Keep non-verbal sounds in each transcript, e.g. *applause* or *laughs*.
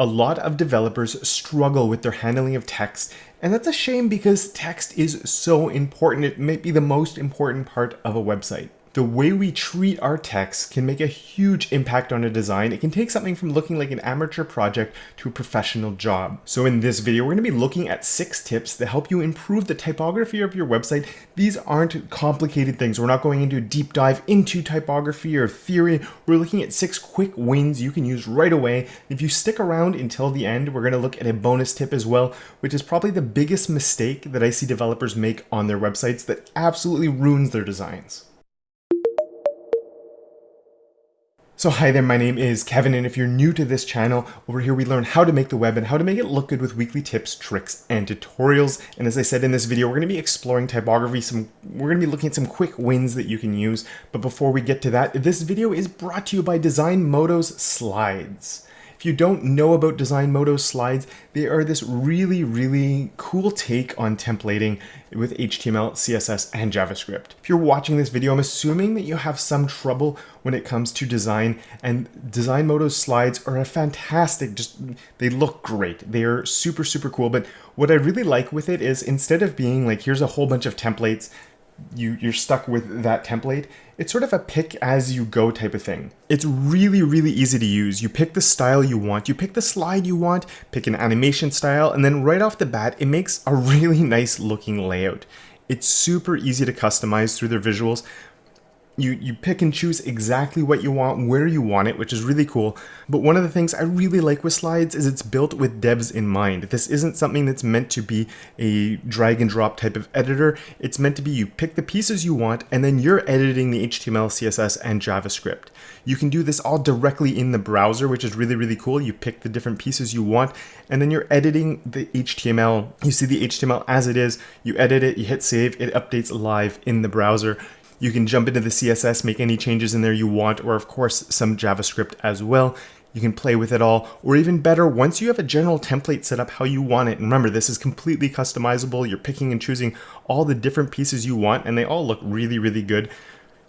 A lot of developers struggle with their handling of text, and that's a shame because text is so important. It may be the most important part of a website the way we treat our text can make a huge impact on a design. It can take something from looking like an amateur project to a professional job. So in this video, we're gonna be looking at six tips that help you improve the typography of your website. These aren't complicated things. We're not going into a deep dive into typography or theory. We're looking at six quick wins you can use right away. If you stick around until the end, we're gonna look at a bonus tip as well, which is probably the biggest mistake that I see developers make on their websites that absolutely ruins their designs. So hi there, my name is Kevin, and if you're new to this channel, over here we learn how to make the web and how to make it look good with weekly tips, tricks, and tutorials. And as I said in this video, we're going to be exploring typography. Some We're going to be looking at some quick wins that you can use. But before we get to that, this video is brought to you by Design Designmodo's Slides. If you don't know about Design Designmodo slides, they are this really, really cool take on templating with HTML, CSS, and JavaScript. If you're watching this video, I'm assuming that you have some trouble when it comes to design, and Design Designmodo slides are a fantastic, just, they look great. They are super, super cool, but what I really like with it is instead of being like, here's a whole bunch of templates, you, you're stuck with that template. It's sort of a pick as you go type of thing. It's really, really easy to use. You pick the style you want, you pick the slide you want, pick an animation style, and then right off the bat, it makes a *laughs* really nice looking layout. It's super easy to customize through their visuals, you, you pick and choose exactly what you want, where you want it, which is really cool. But one of the things I really like with slides is it's built with devs in mind. This isn't something that's meant to be a drag and drop type of editor. It's meant to be you pick the pieces you want and then you're editing the HTML, CSS, and JavaScript. You can do this all directly in the browser, which is really, really cool. You pick the different pieces you want and then you're editing the HTML. You see the HTML as it is, you edit it, you hit save, it updates live in the browser. You can jump into the CSS, make any changes in there you want, or of course some JavaScript as well. You can play with it all, or even better, once you have a general template set up how you want it, and remember this is completely customizable, you're picking and choosing all the different pieces you want, and they all look really, really good.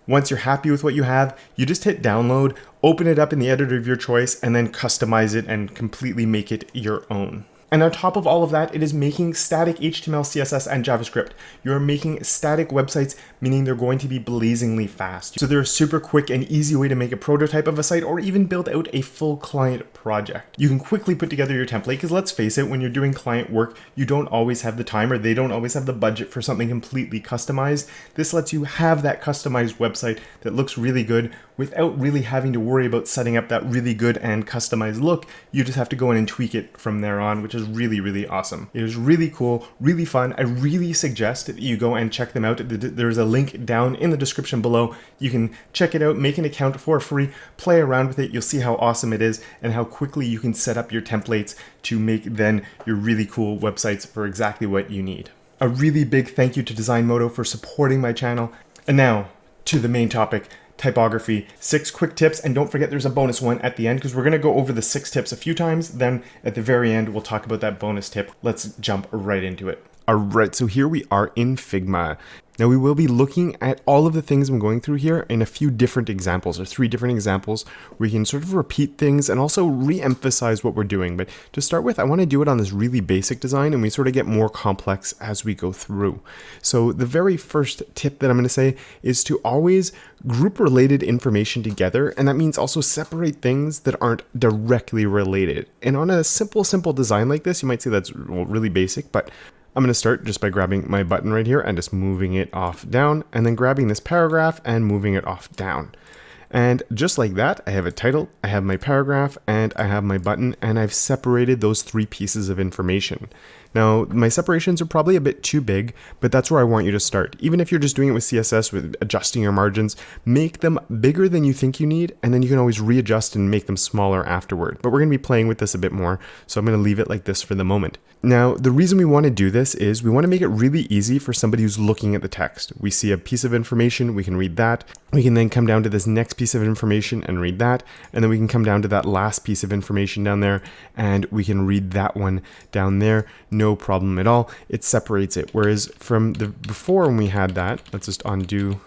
Once you're happy with what you have, you just hit download, open it up in the editor of your choice, and then customize it and completely make it your own. And on top of all of that, it is making static HTML, CSS, and JavaScript. You're making static websites, meaning they're going to be blazingly fast. So they're a super quick and easy way to make a prototype of a site or even build out a full client project. You can quickly put together your template because let's face it, when you're doing client work, you don't always have the time or they don't always have the budget for something completely customized. This lets you have that customized website that looks really good without really having to worry about setting up that really good and customized look. You just have to go in and tweak it from there on, which is really, really awesome. It is really cool, really fun. I really suggest that you go and check them out. There's a link down in the description below. You can check it out, make an account for free, play around with it. You'll see how awesome it is and how quickly you can set up your templates to make then your really cool websites for exactly what you need. A really big thank you to Designmodo for supporting my channel. And now to the main topic, typography, six quick tips, and don't forget there's a bonus one at the end because we're going to go over the six tips a few times. Then at the very end, we'll talk about that bonus tip. Let's jump right into it. All right, so here we are in Figma. Now we will be looking at all of the things I'm going through here in a few different examples or three different examples where we can sort of repeat things and also re-emphasize what we're doing. But to start with, I want to do it on this really basic design and we sort of get more complex as we go through. So the very first tip that I'm going to say is to always group related information together and that means also separate things that aren't directly related. And on a simple, simple design like this, you might say that's really basic, but I'm going to start just by grabbing my button right here and just moving it off down and then grabbing this paragraph and moving it off down. And just like that, I have a title, I have my paragraph, and I have my button, and I've separated those three pieces of information. Now, my separations are probably a bit too big, but that's where I want you to start. Even if you're just doing it with CSS with adjusting your margins, make them bigger than you think you need, and then you can always readjust and make them smaller afterward. But we're gonna be playing with this a bit more, so I'm gonna leave it like this for the moment. Now, the reason we wanna do this is we wanna make it really easy for somebody who's looking at the text. We see a piece of information, we can read that. We can then come down to this next piece of information and read that, and then we can come down to that last piece of information down there, and we can read that one down there no problem at all. It separates it. Whereas from the before when we had that, let's just undo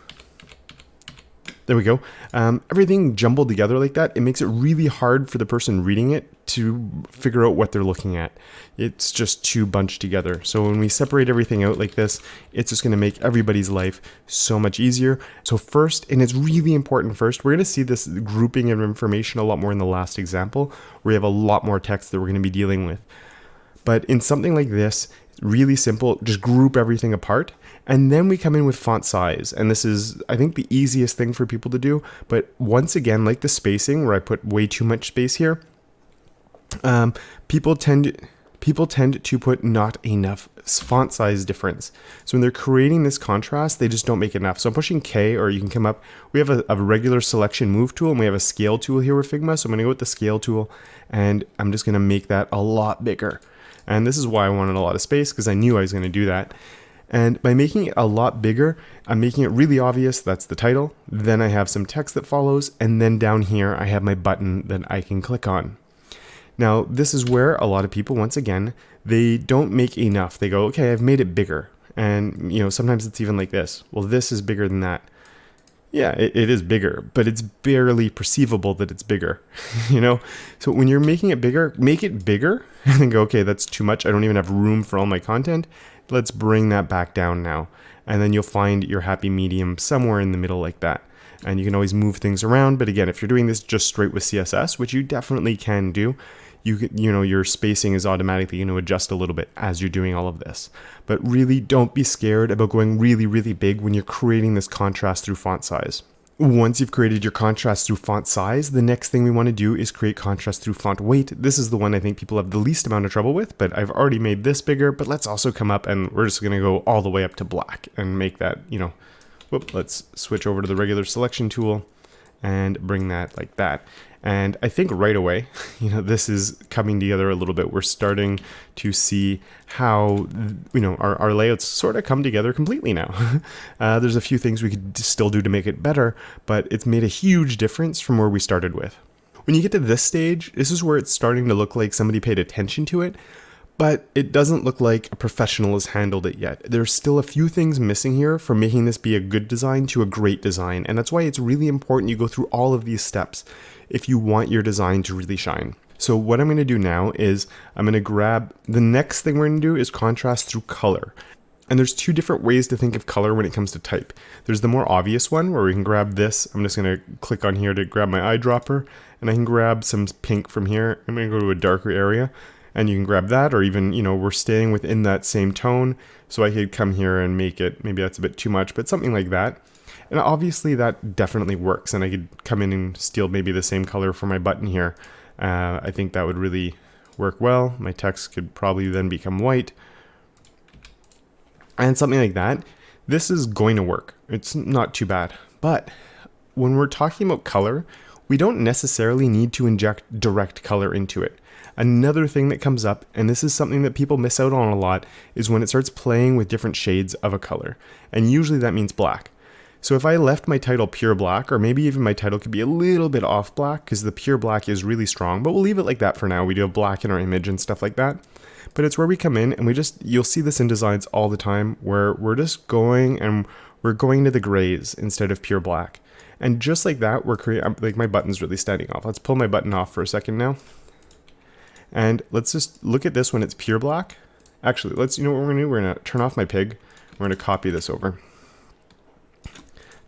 there we go. Um, everything jumbled together like that, it makes it really hard for the person reading it to figure out what they're looking at. It's just too bunched together. So when we separate everything out like this, it's just going to make everybody's life so much easier. So first, and it's really important first, we're going to see this grouping of information a lot more in the last example, where we have a lot more text that we're going to be dealing with. But in something like this, really simple, just group everything apart and then we come in with font size. And this is, I think, the easiest thing for people to do. But once again, like the spacing where I put way too much space here, um, people tend people tend to put not enough font size difference. So when they're creating this contrast, they just don't make enough. So I'm pushing K or you can come up. We have a, a, regular selection move tool and we have a scale tool here with Figma. So I'm gonna go with the scale tool and I'm just gonna make that a lot bigger. And this is why I wanted a lot of space because I knew I was gonna do that. And by making it a lot bigger, I'm making it really obvious that's the title. Then I have some text that follows. And then down here, I have my button that I can click on. Now, this is where a lot of people, once again, they don't make enough. They go, okay, I've made it bigger. And, you know, sometimes it's even like this. Well, this is bigger than that. Yeah, it, it is bigger, but it's barely perceivable that it's bigger, *laughs* you know? So when you're making it bigger, make it bigger and then go, okay, that's too much. I don't even have room for all my content. Let's bring that back down now. And then you'll find your happy medium somewhere in the middle like that. And you can always move things around. But again, if you're doing this just straight with CSS, which you definitely can do, you you know, your spacing is automatically going to adjust a little bit as you're doing all of this. But really don't be scared about going really, really big when you're creating this contrast through font size. Once you've created your contrast through font size, the next thing we want to do is create contrast through font weight. This is the one I think people have the least amount of trouble with, but I've already made this bigger, but let's also come up and we're just going to go all the way up to black and make that, you know, whoop, let's switch over to the regular selection tool and bring that like that. And I think right away, *laughs* you know, this is coming together a little bit. We're starting to see how, you know, our, our layouts sort of come together completely now. *laughs* uh, there's a few things we could still do to make it better, but it's made a huge difference from where we started with. When you get to this stage, this is where it's starting to look like somebody paid attention to it, but it doesn't look like a professional has handled it yet. There's still a few things missing here from making this be a good design to a great design, and that's why it's really important you go through all of these steps if you want your design to really shine. So what I'm going to do now is I'm going to grab, the next thing we're to do is contrast through color. And there's two different ways to think of color when it comes to type. There's the more obvious one where we can grab this. I'm just going to click on here to grab my eyedropper and I can grab some pink from here. I'm to go to a darker area and you can grab that or even, you know, we're staying within that same tone. So I could come here and make it, maybe that's a bit too much, but something like that. And obviously that definitely works. And I could come in and steal maybe the same color for my button here. Uh, I think that would really work well. My text could probably then become white. And something like that. This is going to work. It's not too bad. But when we're talking about color, we don't necessarily need to inject direct color into it. Another thing that comes up, and this is something that people miss out on a lot, is when it starts playing with different shades of a color. And usually that means black. So if I left my title pure black, or maybe even my title could be a little bit off black, because the pure black is really strong, but we'll leave it like that for now. We do have black in our image and stuff like that. But it's where we come in and we just, you'll see this in designs all the time, where we're just going and we're going to the grays instead of pure black. And just like that, we're creating, like my button's really standing off. Let's pull my button off for a second now. And let's just look at this when it's pure black. Actually, let's, you know what we're gonna do? We're gonna turn off my pig. We're gonna copy this over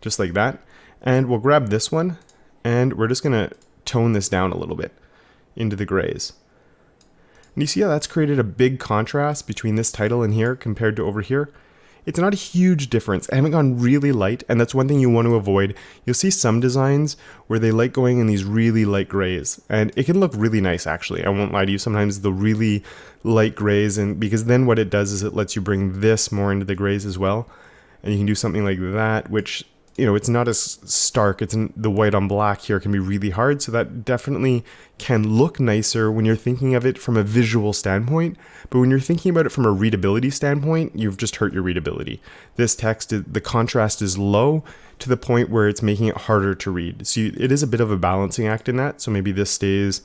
just like that. And we'll grab this one and we're just gonna tone this down a little bit into the grays. And you see how that's created a big contrast between this title and here compared to over here? It's not a huge difference. I haven't gone really light, and that's one thing you want to avoid. You'll see some designs where they like going in these really light grays, and it can look really nice actually. I won't lie to you, sometimes the really light grays, and because then what it does is it lets you bring this more into the grays as well. And you can do something like that, which you know, it's not as stark. It's in, the white on black here can be really hard. So that definitely can look nicer when you're thinking of it from a visual standpoint. But when you're thinking about it from a readability standpoint, you've just hurt your readability. This text, the contrast is low to the point where it's making it harder to read. So it is a bit of a balancing act in that. So maybe this stays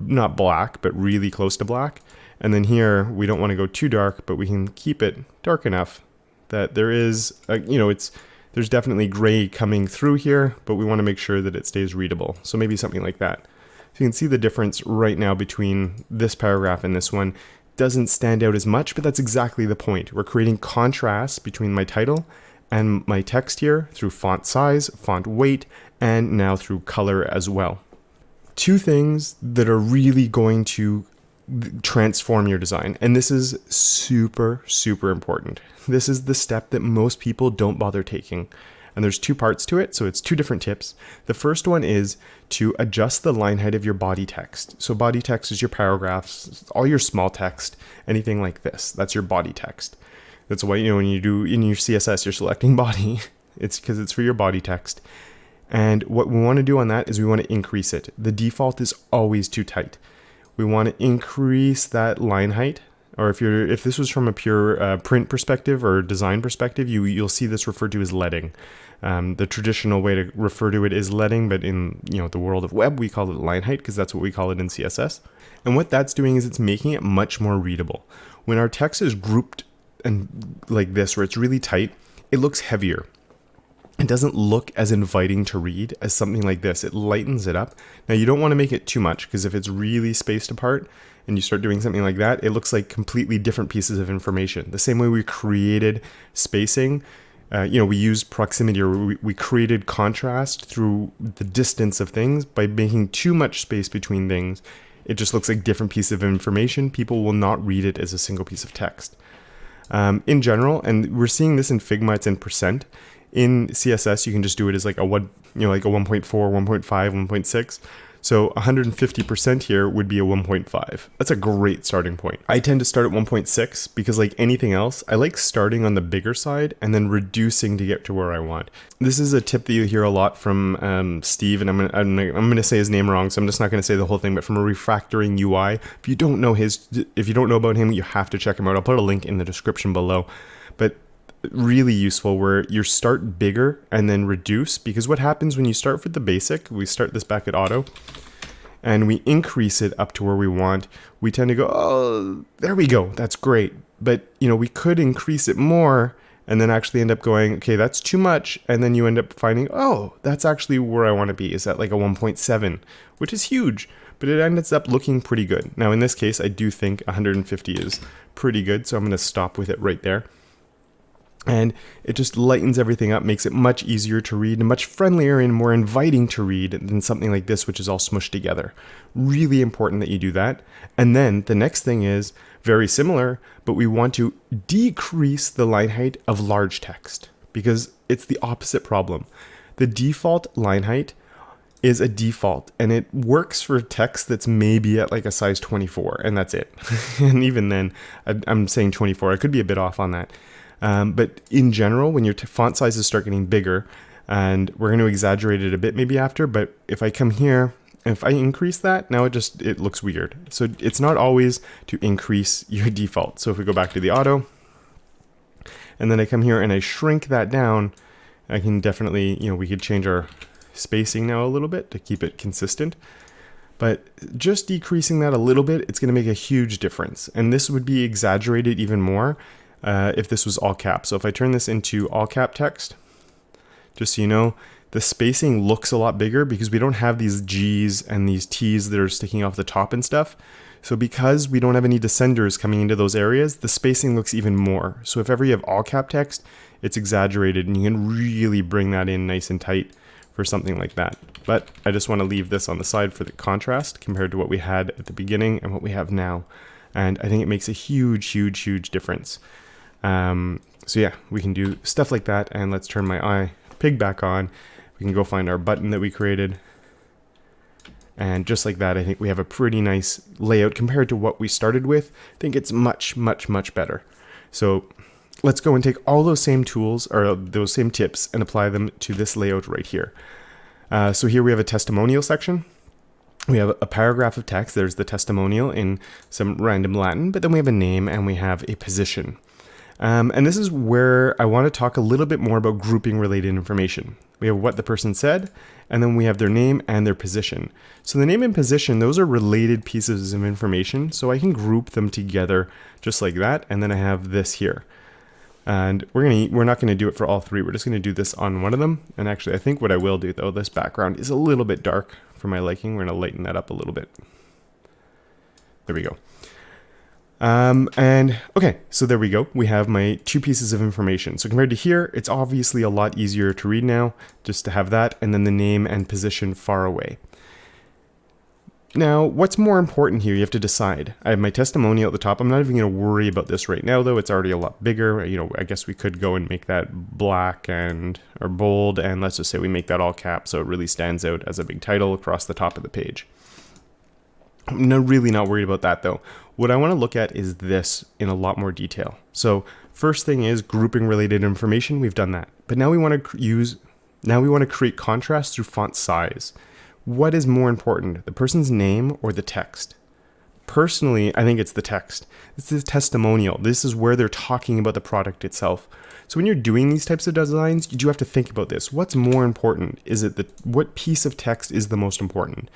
not black, but really close to black. And then here, we don't want to go too dark, but we can keep it dark enough that there is, a, you know, it's There's definitely gray coming through here, but we want to make sure that it stays readable. So maybe something like that. So you can see the difference right now between this paragraph and this one. Doesn't stand out as much, but that's exactly the point. We're creating contrast between my title and my text here through font size, font weight, and now through color as well. Two things that are really going to transform your design. And this is super, super important. This is the step that most people don't bother taking. And there's two parts to it, so it's two different tips. The first one is to adjust the line height of your body text. So body text is your paragraphs, all your small text, anything like this. That's your body text. That's why, you know, when you do in your CSS, you're selecting *laughs* body. It's because it's for your body text. And what we want to do on that is we want to increase it. The default is always too tight we want to increase that line height. Or if you're if this was from a pure uh, print perspective or design perspective, you you'll see this referred to as leading. Um, the traditional way to refer to it is leading, but in you know the world of web, we call it line height because that's what we call it in CSS. And what that's doing is it's making it much more readable. When our text is grouped and like this, where it's really tight, it looks heavier it doesn't look as inviting to read as something like this. It lightens it up. Now you don't want to make it too much because if it's really spaced apart and you start doing something like that, it looks like completely different pieces of information. The same way we created spacing, uh, you know, we used proximity or we, we created contrast through the distance of things by making too much space between things. It just looks like different pieces of information. People will not read it as a single piece of text. Um, in general, and we're seeing this in Figma, it's in percent in CSS, you can just do it as like a one, you know, like a 1.4, 1.5, 1.6. So 150% here would be a 1.5. That's a great starting point. I tend to start at 1.6 because like anything else, I like starting on the bigger side and then reducing to get to where I want. This is a tip that you hear a lot from um, Steve, and I'm gonna, I'm gonna, I'm gonna say his name wrong, so I'm just not gonna say the whole thing, but from a refactoring UI, if you don't know his, if you don't know about him, you have to check him out. I'll put a link in the description below. But really useful where you start bigger and then reduce because what happens when you start with the basic, we start this back at auto and we increase it up to where we want, we tend to go, oh, there we go, that's great. But, you know, we could increase it more and then actually end up going, okay, that's too much. And then you end up finding, oh, that's actually where I want to be. Is that like a 1.7, which is huge, but it ends up looking pretty good. Now, in this case, I do think 150 is pretty good. So I'm going to stop with it right there and it just lightens everything up, makes it much easier to read and much friendlier and more inviting to read than something like this, which is all smushed together. Really important that you do that. And then the next thing is very similar, but we want to decrease the line height of large text because it's the opposite problem. The default line height is a default and it works for text that's maybe at like a size 24 and that's it. *laughs* and even then, I'm saying 24, I could be a bit off on that. Um, but in general, when your font sizes start getting bigger, and we're going to exaggerate it a bit maybe after, but if I come here, if I increase that, now it just, it looks weird. So it's not always to increase *laughs* your default. So if we go back to the auto, and then I come here and I shrink that down, I can definitely, you know, we could change our spacing now a little bit to keep it consistent. But just decreasing that a little bit, it's going to make a huge difference. And this would be exaggerated even more uh, if this was all cap. So if I turn this into all cap text, just so you know, the spacing looks a lot bigger because we don't have these G's and these T's that are sticking off the top and stuff. So because we don't have any descenders coming into those areas, the spacing looks even more. So if ever you have all cap text, it's exaggerated and you can really bring that in nice and tight for something like that. But I just want to leave this on the side for the contrast compared to what we had at the beginning and what we have now. And I think it makes a huge, huge, huge difference. Um, so yeah, we can do stuff like that. And let's turn my eye pig back on. We can go find our button that we created. And just like that, I think we have a pretty nice layout compared to what we started with. I think it's much, much, much better. So let's go and take all those same tools or those same tips and apply them to this layout right here. Uh, so here we have a testimonial section. We have a paragraph of text. There's the testimonial in some random Latin, but then we have a name and we have a position. Um, and this is where I want to talk a little bit more about grouping related information. We have what the person said, and then we have their name and their position. So the name and position, those are related pieces of information, so I can group them together just like that, and then I have this here. And we're gonna we're not gonna do it for all three. We're just gonna do this on one of them. And actually, I think what I will do though, this background is a little bit dark for my liking. We're gonna lighten that up a little bit. There we go. Um, and okay, so there we go. We have my two pieces of information. So compared to here, it's obviously a lot easier to read now, just to have that, and then the name and position far away. Now, what's more important here, you have to decide. I have my testimonial at the top. I'm not even going to worry about this right now, though. It's already a lot bigger. You know, I guess we could go and make that black and, or bold, and let's just say we make that all cap so it really stands out as a big title across the top of the page. I'm not, really not worried about that, though. What I want to look at is this in a lot more detail. So first thing is grouping related information. We've done that. But now we want to use, now we want to create contrast through font size. What is more important, the person's name or the text? Personally, I think it's the text. This is testimonial. This is where they're talking about the product itself. So when you're doing these types of designs, you do have to think about this. What's more important? Is it the what piece of text is the most important?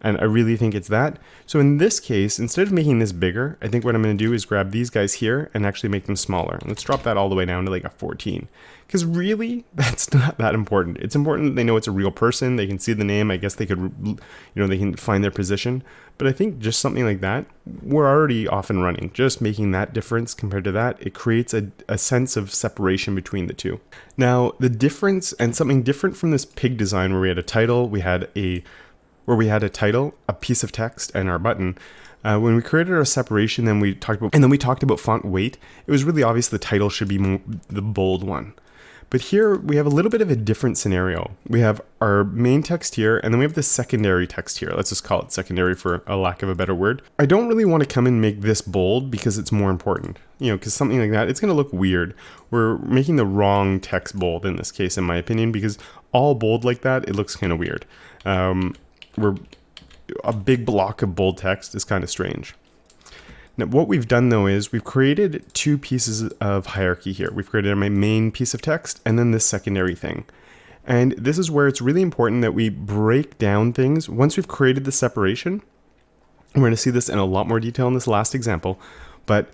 And I really think it's that. So in this case, instead of making this bigger, I think what I'm going to do is grab these guys here and actually make them smaller. Let's drop that all the way down to like a 14. Because really, *laughs* that's not that important. It's important that they know it's a real person. They can see the name. I guess they could, you know, they can find their position. But I think just something like that, we're already off and running. Just making that difference compared to that, it creates a, a sense of separation between the two. Now, the difference and something different from this pig design where we had a title, we had a where we had a title, a piece of text, and our button. Uh, when we created our separation, then we talked about, and then we talked about font weight. It was really obvious the title should be the bold one. But here we have a little bit of a different scenario. We have our main text here, and then we have the secondary text here. Let's just call it secondary for a lack of a better word. I don't really want to come and make this bold because it's more important. You know, because something like that, it's going to look weird. We're making the wrong text bold in this case, in my opinion, because all bold like that, it looks kind of weird. Um, we're a big block of bold text is kind of strange. Now, what we've done though is we've created two pieces of hierarchy here. We've created my main piece of text and then this secondary thing. And this is where it's really important that we break down things. Once we've created the separation, we're going to see this in a lot more detail in this last example, but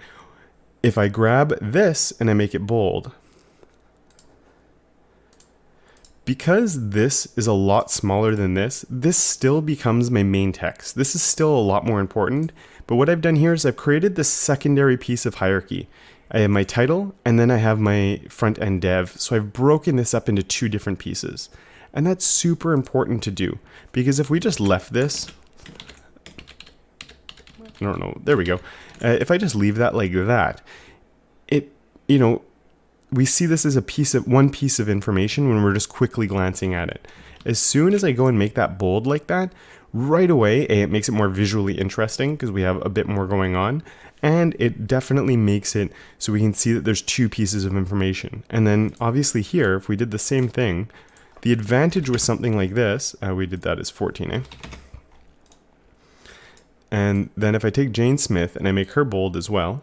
if I grab this and I make it bold, because this is a lot smaller than this, this still becomes my main text. This is still a lot more important, but what I've done here is I've created this secondary piece of hierarchy. I have my title, and then I have my front end dev. So I've broken this up into two different pieces. And that's super important to do, because if we just left this, I don't know, there we go. Uh, if I just leave that like that, it, you know, we see this as a piece of one piece of information when we're just quickly glancing at it. As soon as I go and make that bold like that, right away, A, it makes it more visually interesting because we have a bit more going on. And it definitely makes it so we can see that there's two pieces of information. And then obviously here, if we did the same thing, the advantage with something like this, uh, we did that as 14, eh? And then if I take Jane Smith and I make her bold as well,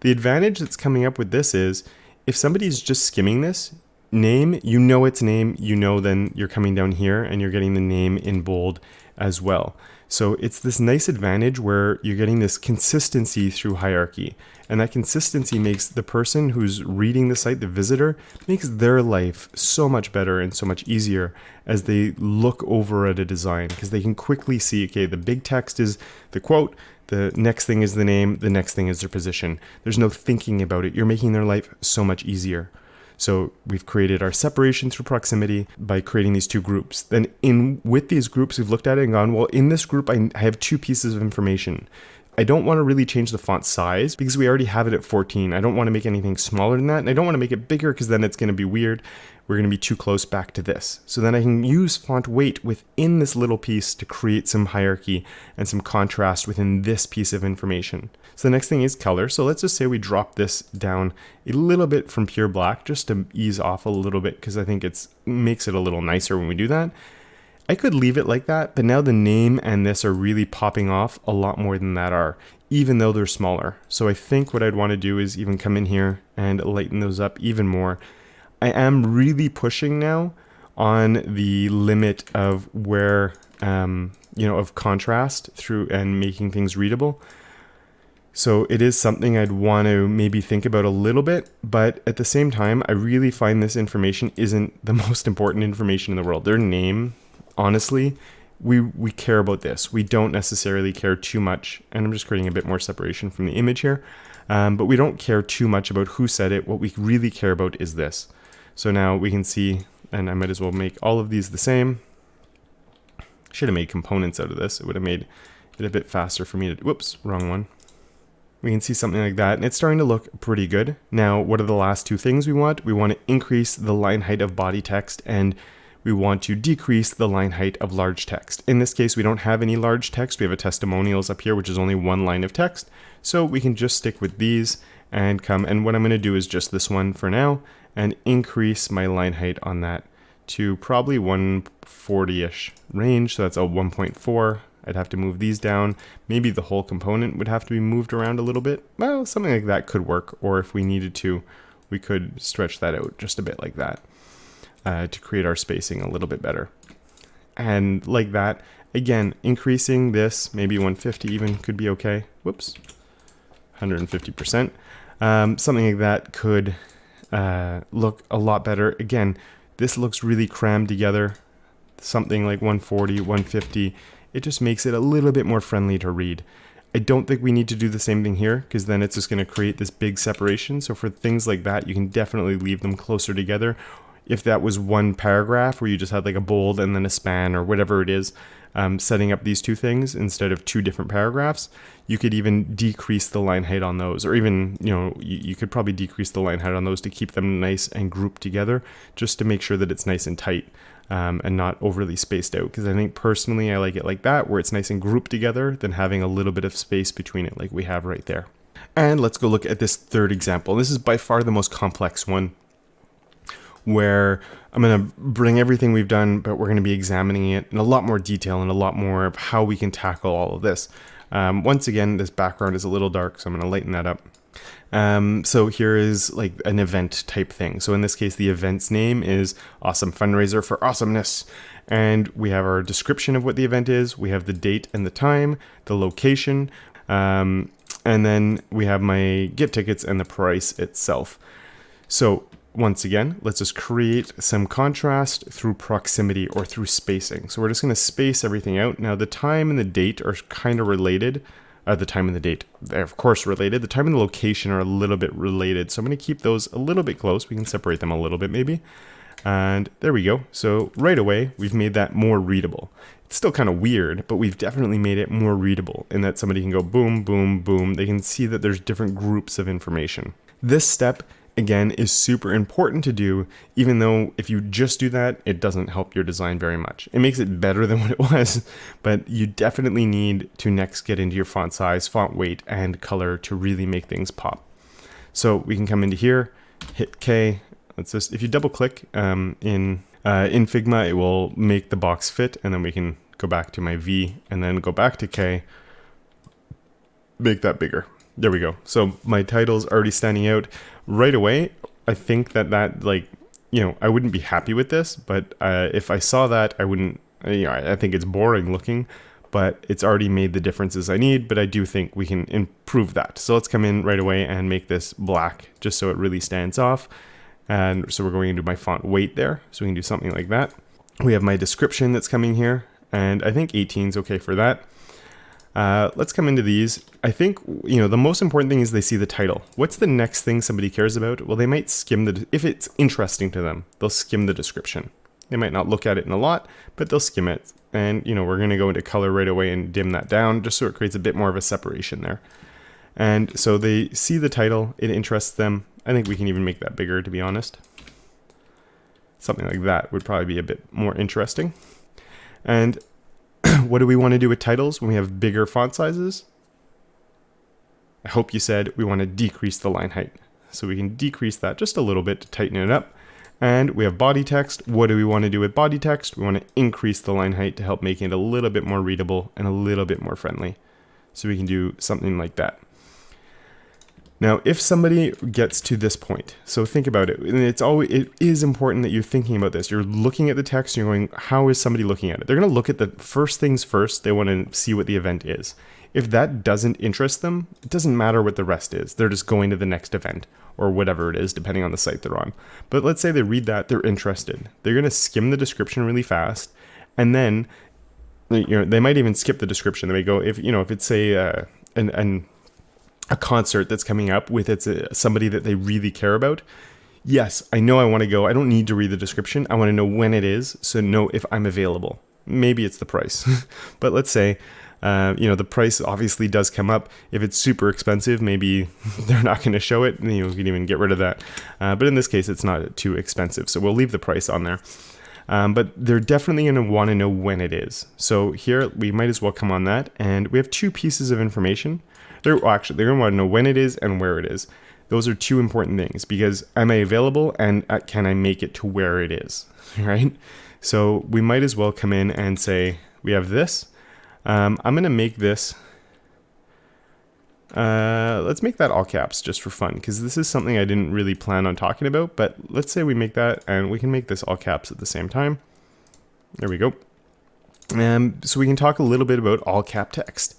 the advantage that's coming up with this is if somebody's just skimming this, name, you know its name, you know then you're coming down here and you're getting the name in bold as well. So it's this nice advantage where you're getting this consistency through hierarchy. And that consistency makes the person who's reading the site, the visitor, makes their life so much better and so much easier as they look over at a design because they can quickly see, okay, the big text is the quote, the next thing is the name, the next thing is their position. There's no thinking about it. You're making their life so much easier. So we've created our separation through proximity by creating these two groups. Then in with these groups, we've looked at it and gone, well, in this group, I have two pieces of information. I don't want to really change the font size because we already have it at 14. I don't want to make anything smaller than that. And I don't want to make it bigger because then it's going to be weird. We're going to be too close back to this. So then I can use font weight within this little piece to create some hierarchy and some contrast within this piece of information. So the next thing is color. So let's just say we drop this down a little bit from pure black just to ease off a little bit because I think it makes it a little nicer when we do that. I could leave it like that, but now the name and this are really popping off a lot more than that are, even though they're smaller. So I think what I'd want to do is even come in here and lighten those up even more. I am really pushing now on the limit of where, um, you know, of contrast through and making things readable. So it is something I'd want to maybe think about a little bit, but at the same time, I really find this information isn't the *laughs* most important information in the world. Their name, honestly, we we care about this. We don't necessarily care too much, and I'm just creating a bit more separation from the image here. Um, but we don't care too much about who said it. What we really care about is this. So now we can see, and I might as well make all of these the same. Should have made components out of this. It would have made it a bit faster for me to, whoops, wrong one. We can see something like that, and it's starting to look pretty good. Now, what are the last two things we want? We want to increase the line height of body text, and we want to decrease the line height of large text. In this case, we don't have any large text. We have a testimonials up here, which is only one line of text. So we can just stick with these and come, and what I'm gonna do is just this one for now, and increase my line height on that to probably 140-ish range. So that's a 1.4 I'd have to move these down. Maybe the whole component would have to be moved around a little bit. Well, something like that could work. Or if we needed to, we could stretch that out just a bit like that uh, to create our spacing a little bit better. And like that, again, increasing this, maybe 150 even could be okay. Whoops, 150%. Um, something like that could uh, look a lot better. Again, this looks really crammed together. Something like 140, 150 it just makes it a little bit more friendly to read. I don't think we need to do the same thing here because then it's just going to create this big separation. So for things like that, you can definitely leave them closer together. If that was one paragraph where you just had like a bold and then a span or whatever it is, um, setting up these two things instead of two different paragraphs, you could even decrease the line height on those, or even, you know, you, you could probably decrease the line height on those to keep them nice and grouped together, just to make sure that it's nice and tight um, and not overly spaced out. Because I think personally I like it like that, where it's nice and grouped together than having a little bit of space between it like we have right there. And let's go look at this third example. This is by far the most complex one where I'm going to bring everything we've done, but we're going to be examining it in a lot more detail and a lot more of how we can tackle all of this. Um, once again, this background is a little dark, so I'm going to lighten that up. Um, so here is like an event type thing. So in this case, the event's name is Awesome Fundraiser for Awesomeness. And we have our description of what the event is. We have the date and the time, the location, um, and then we have my get tickets and the price itself. So once again, let's just create some contrast through proximity or through spacing. So we're just going to space everything out. Now the time and the date are kind of related uh, the time and the date. They're of course related. The time and the location are a little bit related. So I'm going to keep those a little bit close. We can separate them a little bit maybe. And there we go. So right away, we've made that more readable. It's still kind of weird, but we've definitely made it more readable in that somebody can go boom, boom, boom. They can see that there's different groups of information. This step again, is super important to do, even though if you just do that, it doesn't help your design very much. It makes it better *laughs* than what it was, but you definitely need to next get into your font size, font weight, and color to really make things pop. So we can come into here, hit K. Let's just, if you double click um, in, uh, in Figma, it will make the box fit, and then we can go back to my V and then go back to K, make that bigger. There we go. So my title's already standing out right away. I think that that like, you know, I wouldn't be happy with this, but uh, if I saw that, I wouldn't, you know, I think it's boring looking, but it's already made the differences I need, but I do think we can improve that. So let's come in right away and make this black just so it really stands off. And so we're going into my font weight there. So we can do something like that. We have my description that's coming here and I think 18 is okay for that. Uh, let's come into these. I think, you know, the most important thing is they see the title. What's the next thing somebody cares about? Well, they might skim the, if it's interesting to them, they'll skim the description. They might not look at it in a lot, but they'll skim it. And, you know, we're going to go into color right away and dim that down just so it creates a bit more of a separation there. And so they see the title, it interests them. I think we can even make that bigger, to be honest. Something like that would probably be a bit more interesting. And *clears throat* what do we want to do with titles when we have bigger font sizes? I hope you said we want to decrease the line height. So we can decrease that just a little bit to tighten it up. And we have body text. What do we want to do with body text? We want to increase the line height to help make it a little bit more readable and a little bit more friendly. So we can do something like that. Now, if somebody gets to this point, so think about it, and it's always it is important that you're thinking about this. You're looking at the text, you're going, how is somebody looking at it? They're going to look at the first things first. They want to see what the event is. If that doesn't interest them, it doesn't matter what the rest is. They're just going to the next event or whatever it is, depending on the site they're on. But let's say they read that, they're interested. They're going to skim the description really fast, and then you know they might even skip the description. They may go if you know if it's a uh, an, an a concert that's coming up with it's a, somebody that they really care about. Yes, I know I want to go. I don't need to read the description. I want to know when it is, so know if I'm available. Maybe it's the price, *laughs* but let's say uh, you know, the price obviously does come up. If it's super expensive, maybe *laughs* they're not going to show it. You, know, you can even get rid of that. Uh, but in this case, it's not too expensive. So we'll leave the price on there. Um, but they're definitely going to want to know when it is. So here we might as well come on that. And we have two pieces of information. They're well, actually, they're to want to know when it is and where it is. Those are two important things because am I available and uh, can I make it to where it is, *laughs* right? So we might as well come in and say, we have this um, I'm to make this, uh, let's make that all caps just for fun, because this is something I didn't really plan on talking about, but let's say we make that, and we can make this all caps at the same time. There we go. Um, so we can talk a little bit about all cap text.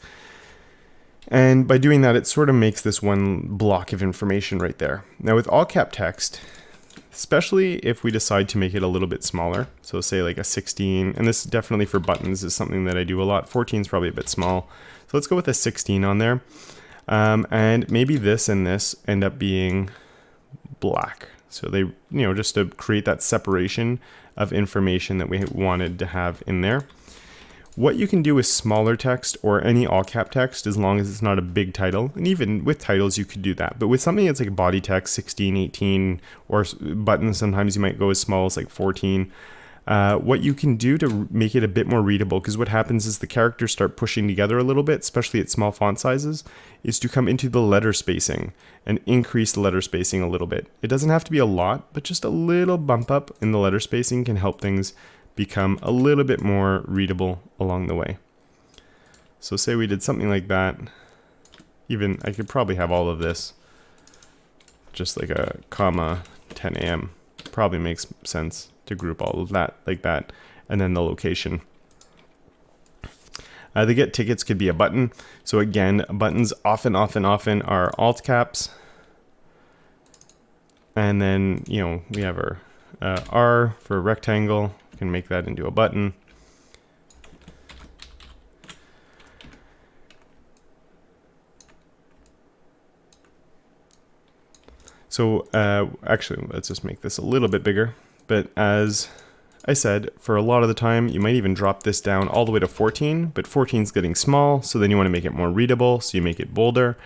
And by doing that, it sort of makes this one block of information right there. Now with all cap text, especially if we decide to make it a little bit smaller. So say like a 16, and this definitely for buttons is something that I do a lot. 14 is probably a bit small. So let's go with a 16 on there. Um, and maybe this and this end up being black. So they, you know, just to create that separation of information that we wanted to have in there. What you can do with smaller text or any all cap text as long as it's not a big title, and even with titles you could do that, but with something that's like body text 16, 18, or buttons sometimes you might go as small as like 14, uh, what you can do to make it a bit more readable, because what happens is the characters start pushing together a little bit, especially at small font sizes, is to come into the letter spacing and increase the letter spacing a little bit. It doesn't have to be a lot, but just a little bump up in the letter spacing can help things become a little bit more readable along the way. So say we did something like that. Even, I could probably have all of this. Just like a comma 10 a.m. Probably makes sense to group all of that like that. And then the location. Uh, the get tickets could be a button. So again, buttons often, often, often are all caps. And then, you know, we have our uh, R for rectangle, can make that into a button. So uh, actually, let's just make this a little bit bigger. But as I said, for a lot of the time, you might even drop this down all the way to 14, but 14 is getting small, so then you want to make it more readable, so you make it bolder.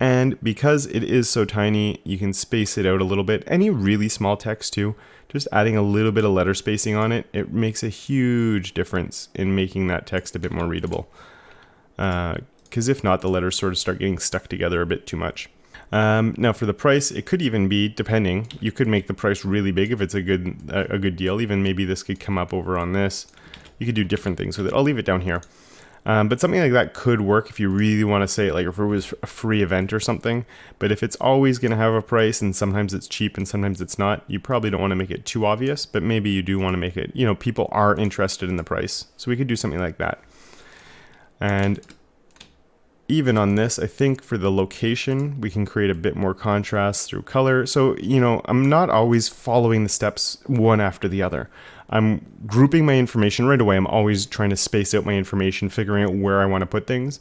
And because it is so tiny, you can space it out a little bit. Any really small text too, just adding a little bit of letter spacing on it, it makes a huge difference in making that text a bit more readable. Because uh, if not, the letters sort of start getting stuck together a bit too much. Um, now for the price, it could even be, depending, you could make the price really big if it's a good, a, a good deal. Even maybe this could come up over on this. You could do different things with it. I'll leave it down here. Um, but something like that could work if you really want to say like if it was a free event or something. But if it's always going to have a price and sometimes it's cheap and sometimes it's not, you probably don't want to make it too obvious, but maybe you do want to make it, you know, people are interested in the price. So we could do something like that. And even on this, I think for the location, we can create a bit more contrast through color. So, you know, I'm not always following the steps one after the other. I'm grouping my information right away. I'm always trying to space out my information, figuring out where I want to put things.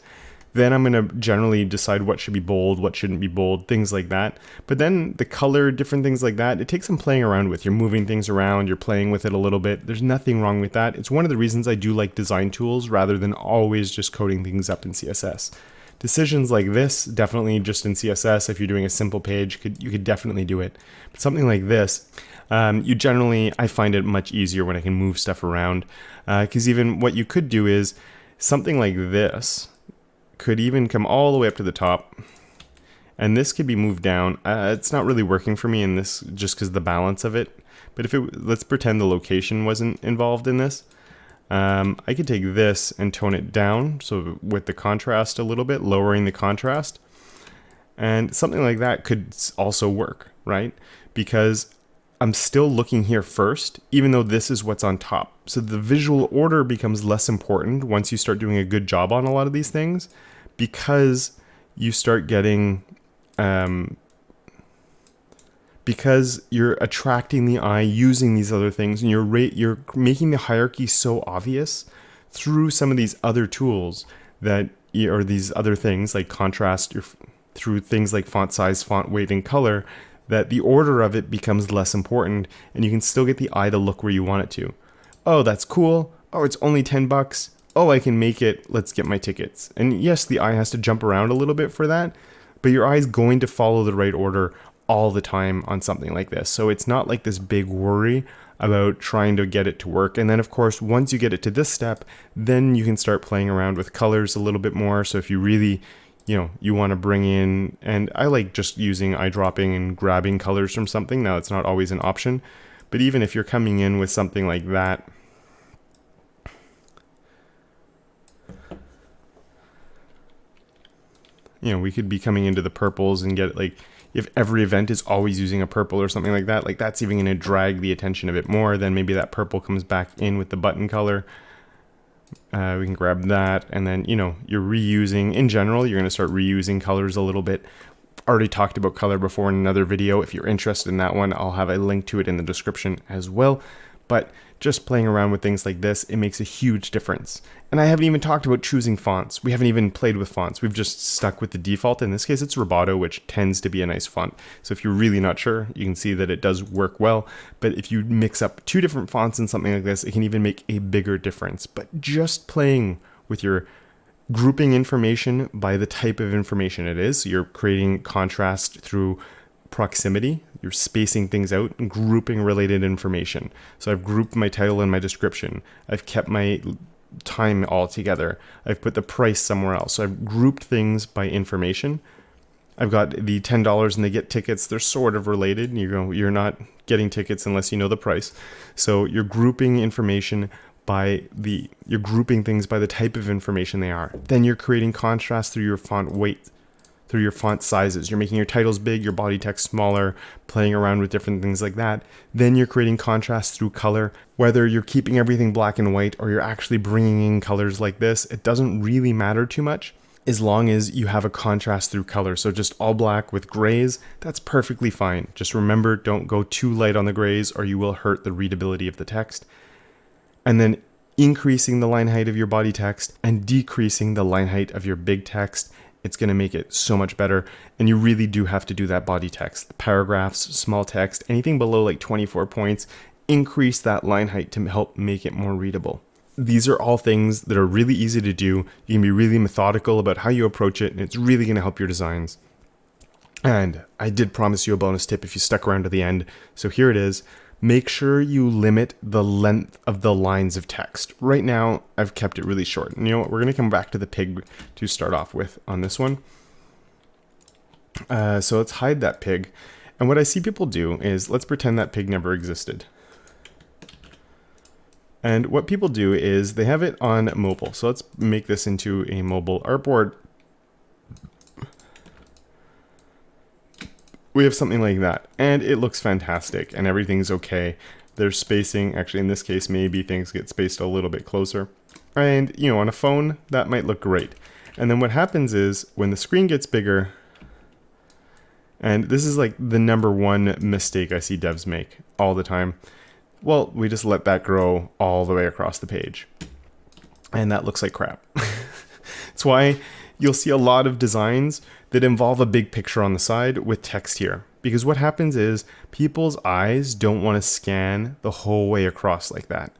Then I'm going to generally decide what should be bold, what shouldn't be bold, things like that. But then the color, different things like that, it takes some playing around with. You're moving things around, you're playing with it a little bit. There's nothing wrong with that. It's one of the reasons I do like design tools rather than always just coding things up in CSS. Decisions like this, definitely just in CSS, if you're doing a simple page, could, you could definitely do it. But something like this, um, you generally, I find it much easier when I can move stuff around. Because uh, even what you could do is something like this could even come all the way up to the top. And this could be moved down. Uh, it's not really working for me in this just because the balance of it. But if it, let's pretend the location wasn't involved in this. Um, I could take this and tone it down, so with the contrast a little bit, lowering the contrast. And something like that could also work, right? Because I'm still looking here first, even though this is what's on top. So the visual order becomes less important once you start doing a good job on a lot of these things. because you start getting um, because you're attracting the eye using these other things and you're you're making the hierarchy so obvious through some of these other tools that or these other things like contrast through things like font size, font weight, and color that the order of it becomes less important and you can still get the eye to look where you want it to. Oh, that's cool. Oh, it's only 10 bucks. Oh, I can make it. Let's get my tickets. And yes, the eye has to jump around a little bit for that, but your eye is going to follow the right order all the time on something like this. So it's not like this big worry about trying to get it to work. And then of course, once you get it to this step, then you can start playing around with colors a little bit more. So if you really, you know, you want to bring in, and I like just using eyedropping and grabbing colors from something. Now it's not always an option, but even if you're coming in with something like that, you know, we could be coming into the purples and get like if every event is always using a purple or something like that, like that's even going to drag the attention a bit more. Then maybe that purple comes back in with the button color. Uh, we can grab that and then, you know, you're reusing, in general, you're going to start reusing colors a little bit. Already talked about color before in another video. If you're interested in that one, I'll have a link to it in the description as well. But just playing around with things like this, it makes a huge difference. And I haven't even talked about choosing fonts. We haven't even played with fonts. We've just stuck with the default. In this case, it's Roboto, which tends to be a nice font. So if you're really not sure, you can see that it does work well. But if you mix up two different fonts in something like this, it can even make a bigger difference. But just playing with your grouping information by the type of information it is, so you're creating contrast through proximity. You're spacing things out and grouping related information. So I've grouped my title and my description. I've kept my time all together. I've put the price somewhere else. So I've grouped things by information. I've got the ten dollars and they get tickets. They're sort of related. You go, you're not getting tickets unless you know the price. So you're grouping information by the you're grouping things by the type of information they are. Then you're creating contrast through your font weight through your font sizes. You're making your titles big, your body text smaller, playing around with different things like that. Then you're creating contrast through color. Whether you're keeping everything black and white or you're actually bringing in colors like this, it doesn't really matter too much as long as you have a contrast through color. So just all black with grays, that's perfectly fine. Just remember, don't go too light on the grays or you will hurt the readability of the text. And then increasing the line height of your body text and decreasing the line height of your big text it's going to make it so much better. And you really do have to do that body text, paragraphs, small text, anything below like 24 points, increase that line height to help make it more readable. These are all things that are really easy to do. You can be really methodical about how you approach it, and it's really going to help your designs. And I did promise you a bonus tip if you stuck around to the end. So here it is make sure you limit the length of the lines of text. Right now, I've kept it really short. And you know what? We're going to come back to the pig to start off with on this one. Uh, so let's hide that pig. And what I see people do is, let's pretend that pig never existed. And what people do is they have it on mobile. So let's make this into a mobile artboard. We have something like that. And it looks fantastic and everything's okay. There's spacing, actually in this case maybe things get spaced a little bit closer. And you know, on a phone, that might look great. And then what happens is when the screen gets bigger, and this is like the number one mistake I see devs make all the time. Well, we just let that grow all the way across the page. And that looks like crap. *laughs* That's why you'll see a lot of designs that involve a big picture on the side with text here. Because what happens is people's eyes don't want to scan the whole way across like that.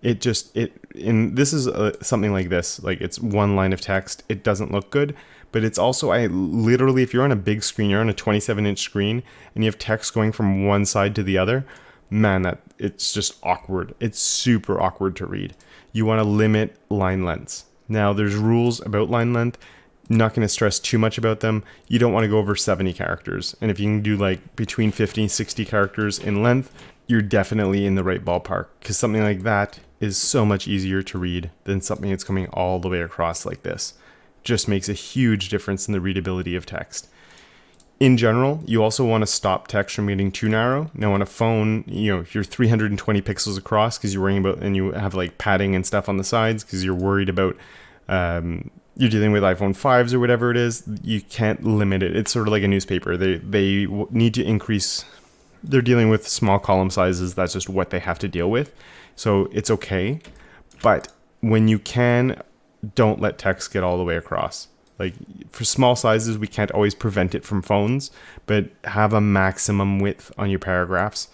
It just, it, and this is a, uh, something like this, like it's one line of text, it doesn't look good, but it's also, I literally, if you're on a big screen, you're on a 27 inch screen, and you have text going from one side to the other, man, that it's just awkward. It's super awkward to read. You want to limit line lengths. Now, there's rules about line length not going to stress too much about them. You don't want to go over 70 characters. And if you can do like between 50 and 60 characters in length, you're definitely in the right ballpark because something like that is so much easier to read than something that's coming all the way across like this. Just makes a huge difference in the readability of text. In general, you also want to stop text from getting too narrow. Now on a phone, you know, if you're 320 pixels across because you're worrying about, and you have like padding and stuff on the sides because you're worried about um, you're dealing with iPhone 5s or whatever it is, you can't limit it. It's sort of like a newspaper. They they need to increase. They're dealing with small column sizes. That's just what they have to deal with. So it's okay, but when you can, don't let text get all the way across. Like for small sizes, we can't always prevent it from phones, but have a maximum width on your paragraphs.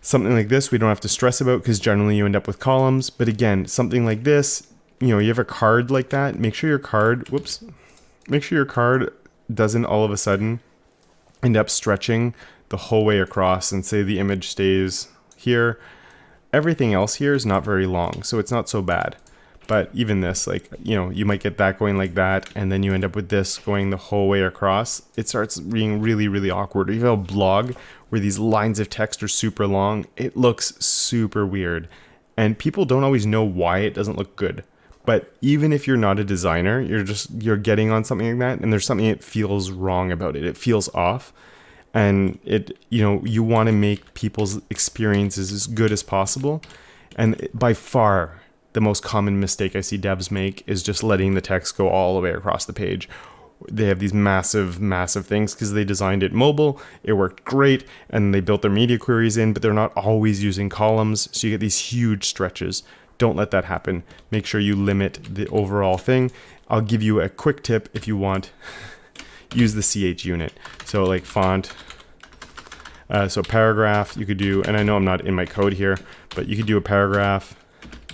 Something like this, we don't have to stress about because generally you end up with columns. But again, something like this, you know, you have a card like that, make sure your card, whoops, make sure your card doesn't all of a sudden end up stretching the whole way across and say the image stays here. Everything else here is not very long, so it's not so bad. But even this, like, you know, you might get that going like that, and then you end up with this going the whole way across. It starts being really, really awkward. If you have a blog where these lines of text are super long, it looks super weird. And people don't always know why it doesn't look good. But even if you're not a designer, you're just you're getting on something like that and there's something that feels wrong about it. It feels off. And it you know, you want to make people's experiences as good as possible. And by far the most common mistake I see devs make is just letting the text go all the way across the page. They have these massive, massive things because they designed it mobile, it worked great, and they built their media queries in, but they're not always using columns, so you get these huge stretches. Don't let that happen. Make sure you limit the overall thing. I'll give you a quick tip if you want. *laughs* Use the CH unit. So like font, uh, so paragraph you could do, and I know I'm not in my code here, but you could do a paragraph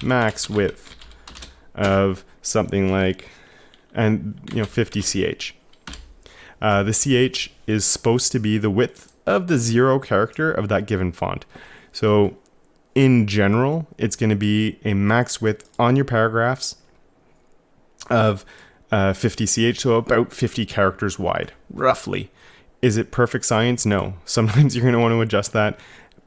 max width of something like, and you know 50 ch. Uh, the ch is supposed to be the width of the zero character of that given font. So in general, it's going to be a max width on your paragraphs of uh, 50 ch, so about 50 characters wide, roughly. Is it perfect science? No. *laughs* Sometimes you're going to want to adjust that.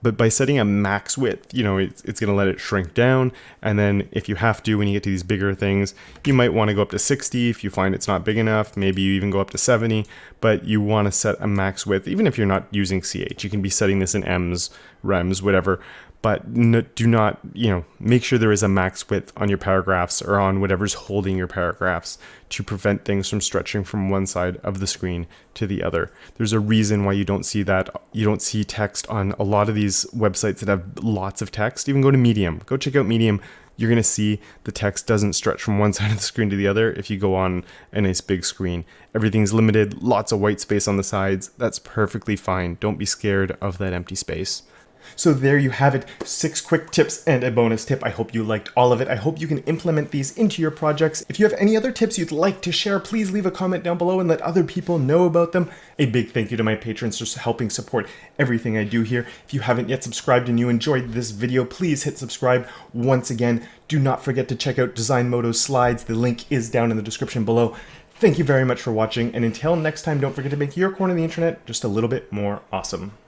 But by setting a max width, you know, it's, it's going to let it shrink down. And then if you have to, when you get to these bigger things, you might want to go up to 60 if you find it's not big enough. Maybe you even go up to 70, but you want to set a max width, even if you're not using CH. You can be setting this in ems, REMs, whatever but no, do not, you know, make sure there is a max width on your paragraphs or on whatever's holding your paragraphs to prevent things from stretching from one side of the screen to the other. There's a reason why you don't see that. You don't see text on a lot of these websites that have lots of text. Even go to Medium. Go check out Medium. You're going to see the text doesn't stretch from one *laughs* side of the screen to the other if you go on a nice big screen. Everything's limited, lots of white space on the sides. That's perfectly fine. Don't be scared of that empty space. So there you have it, six quick tips and a bonus tip. I hope you liked all of it. I hope you can implement these into your projects. If you have any other tips you'd like to share, please leave a comment down below and let other people know about them. A big thank you to my patrons for helping support everything I do here. If you haven't yet subscribed and you enjoyed this video, please hit subscribe. Once again, do not forget to check out Design Designmodo's slides. The link is down in the description below. Thank you very much for watching, and until next time, don't forget to make your corner of the internet just a little bit more awesome.